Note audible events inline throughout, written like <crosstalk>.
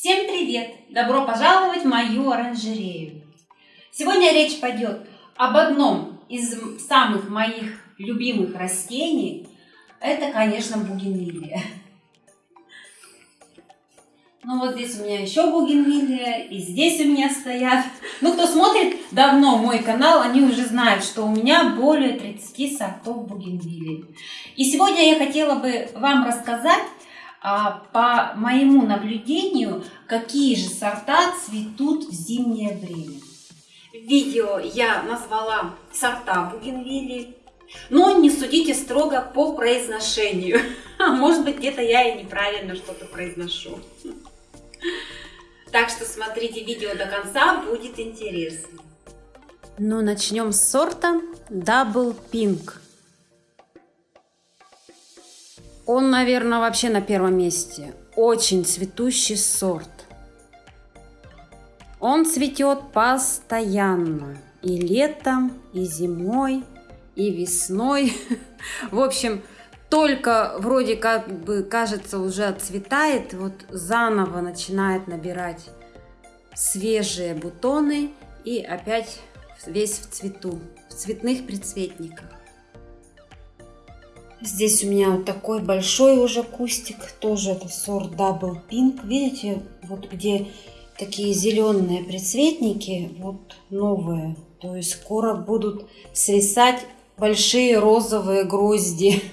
Всем привет! Добро пожаловать в мою оранжерею! Сегодня речь пойдет об одном из самых моих любимых растений. Это, конечно, бугенвилия. Ну вот здесь у меня еще бугенвилия, и здесь у меня стоят. Ну, кто смотрит давно мой канал, они уже знают, что у меня более 30 сортов бугенвилии. И сегодня я хотела бы вам рассказать по моему наблюдению, какие же сорта цветут в зимнее время. Видео я назвала сорта бугенвилии, но не судите строго по произношению. <laughs> Может быть, где-то я и неправильно что-то произношу. Так что смотрите видео до конца, будет интересно. Ну, начнем с сорта Double Pink. Он, наверное, вообще на первом месте. Очень цветущий сорт. Он цветет постоянно. И летом, и зимой, и весной. <laughs> В общем, только вроде как бы кажется уже отцветает, вот заново начинает набирать свежие бутоны и опять весь в цвету, в цветных предцветниках. Здесь у меня вот такой большой уже кустик, тоже это сорт Double Pink. Видите, вот где такие зеленые предцветники, вот новые. То есть скоро будут свисать большие розовые грозди. <laughs>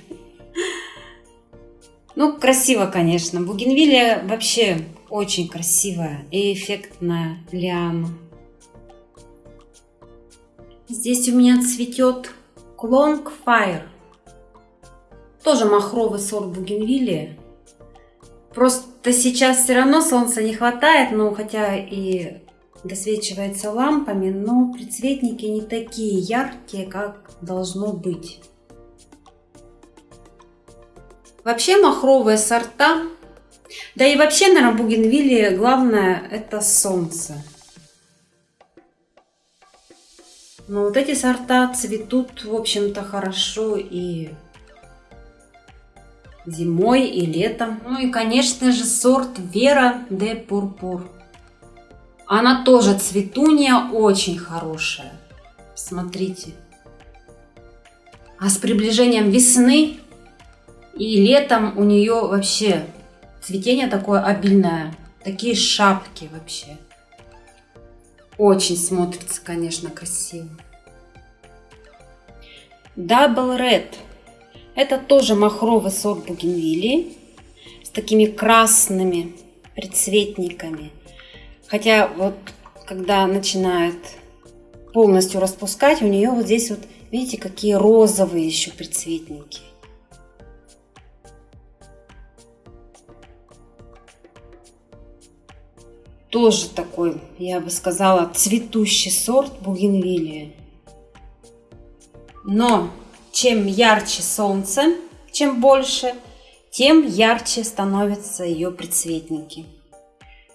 Ну, красиво, конечно. Бугенвилия вообще очень красивая и эффектная лиана. Здесь у меня цветет Клонг Fire. Тоже махровый сорт бугенвилии. Просто сейчас все равно солнца не хватает, но хотя и досвечивается лампами, но предцветники не такие яркие, как должно быть. Вообще махровые сорта, да и вообще на бугенвилле главное это солнце. Но вот эти сорта цветут, в общем-то, хорошо и зимой, и летом. Ну и, конечно же, сорт Вера де Пурпур. Она тоже цветунья, очень хорошая. Смотрите. А с приближением весны и летом у нее вообще цветение такое обильное. Такие шапки вообще. Очень смотрится, конечно, красиво. Double Red. Это тоже махровый сорт бугенвилии с такими красными предцветниками. Хотя вот когда начинает полностью распускать, у нее вот здесь вот, видите, какие розовые еще предцветники. Тоже такой, я бы сказала, цветущий сорт бугенвилии. Но чем ярче солнце, чем больше, тем ярче становятся ее предцветники.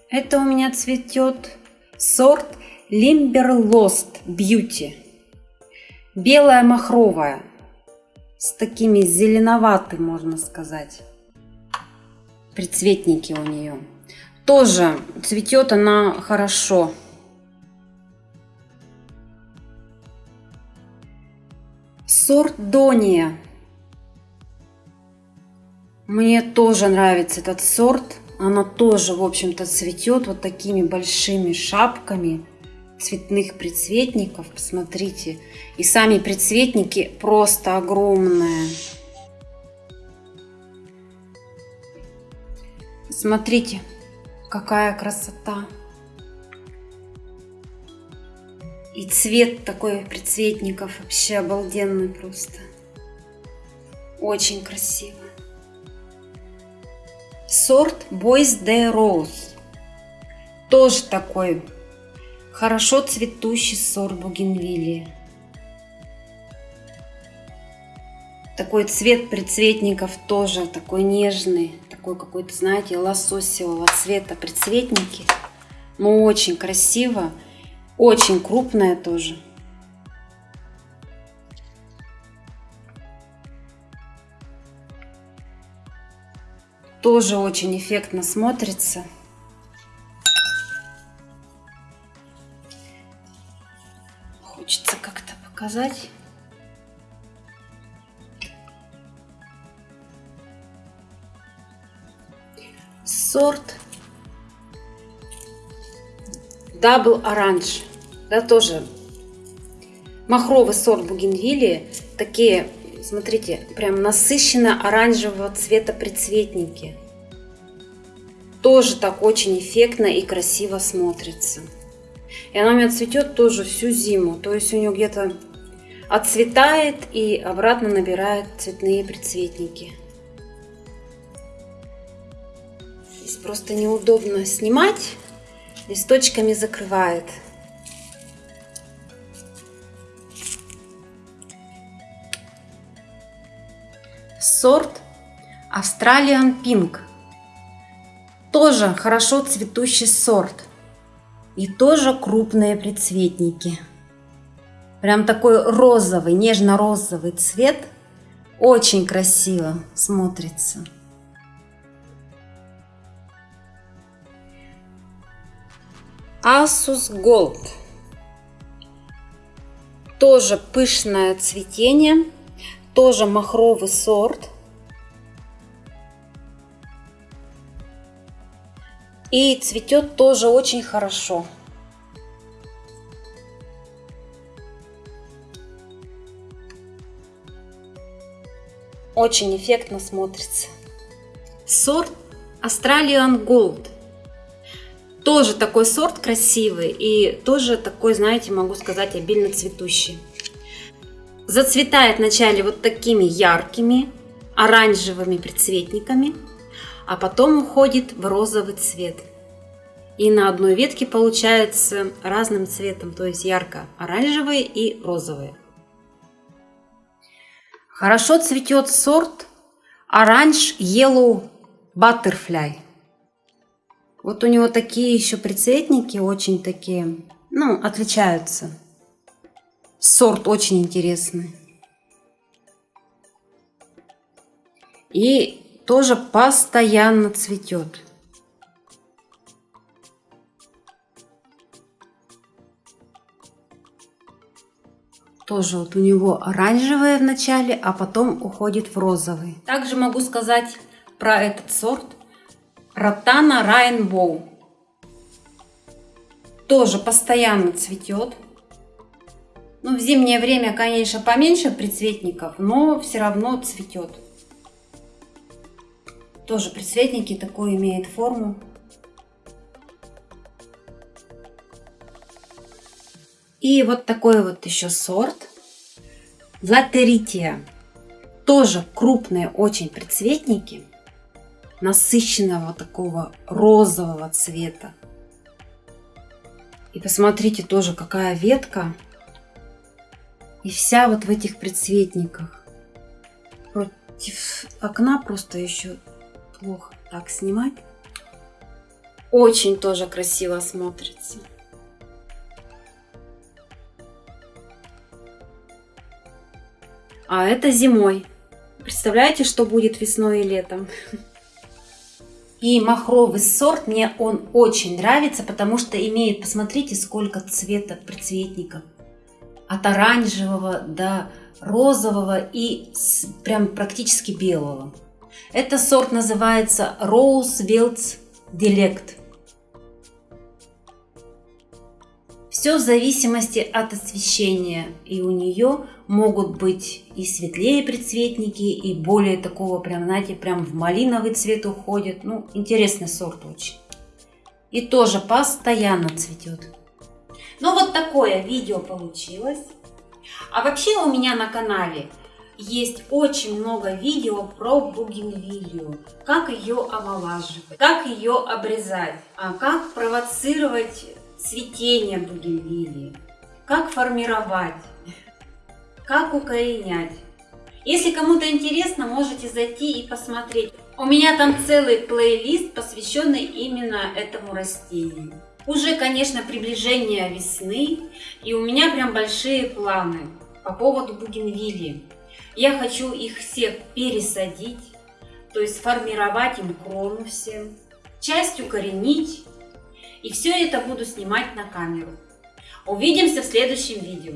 Это у меня цветет сорт Limberlost Beauty. Белая махровая, с такими зеленоватыми, можно сказать, предцветники у нее. Тоже цветет она хорошо. Сорт Дония. Мне тоже нравится этот сорт. Она тоже, в общем-то, цветет вот такими большими шапками цветных предцветников. Посмотрите. И сами предцветники просто огромные. Смотрите, Какая красота! И цвет такой предцветников вообще обалденный просто. Очень красиво. Сорт Boys de Rose. Тоже такой хорошо цветущий сорт бугенвилии. Такой цвет предцветников тоже такой нежный такой какой-то, знаете, лососевого цвета предцветники. Но очень красиво. Очень крупная тоже. Тоже очень эффектно смотрится. Хочется как-то показать. Сорт Double Orange. Да, тоже махровый сорт бугенвилии. Такие, смотрите, прям насыщенно оранжевого цвета прицветники. Тоже так очень эффектно и красиво смотрится. И она у меня цветет тоже всю зиму. То есть у нее где-то отцветает и обратно набирает цветные прицветники. Здесь просто неудобно снимать. Листочками закрывает. Сорт Australian Pink. Тоже хорошо цветущий сорт. И тоже крупные прицветники. Прям такой розовый, нежно-розовый цвет. Очень красиво смотрится. Asus Gold. Тоже пышное цветение, тоже махровый сорт. И цветет тоже очень хорошо. Очень эффектно смотрится. Сорт Australian Gold. Тоже такой сорт красивый и тоже такой, знаете, могу сказать, обильно цветущий. Зацветает вначале вот такими яркими оранжевыми предцветниками, а потом уходит в розовый цвет. И на одной ветке получается разным цветом, то есть ярко-оранжевые и розовые. Хорошо цветет сорт Orange Yellow Butterfly. Вот у него такие еще прицветники, очень такие, ну, отличаются. Сорт очень интересный. И тоже постоянно цветет. Тоже вот у него оранжевое в начале, а потом уходит в розовый. Также могу сказать про этот сорт. Ротана Rainbow. Тоже постоянно цветет. Ну, в зимнее время, конечно, поменьше прицветников, но все равно цветет. Тоже прицветники такой имеет форму. И вот такой вот еще сорт. Латерития. Тоже крупные очень прицветники. Насыщенного такого розового цвета. И посмотрите тоже, какая ветка. И вся вот в этих прицветниках. Против окна просто еще плохо так снимать. Очень тоже красиво смотрится. А это зимой. Представляете, что будет весной и летом? И махровый сорт, мне он очень нравится, потому что имеет, посмотрите, сколько цвета прицветников. От оранжевого до розового и прям практически белого. Это сорт называется Rose Welts Delect. Все в зависимости от освещения. И у нее могут быть и светлее предцветники, и более такого прям, знаете, прям в малиновый цвет уходит. Ну, интересный сорт очень. И тоже постоянно цветет. Ну, вот такое видео получилось. А вообще у меня на канале есть очень много видео про бугенвилью, как ее омолаживать, как ее обрезать, а как провоцировать цветение бугенвилии, как формировать, как укоренять. Если кому-то интересно, можете зайти и посмотреть. У меня там целый плейлист, посвященный именно этому растению. Уже, конечно, приближение весны, и у меня прям большие планы по поводу бугенвилии. Я хочу их всех пересадить, то есть формировать им крону всем, часть укоренить, и все это буду снимать на камеру. Увидимся в следующем видео.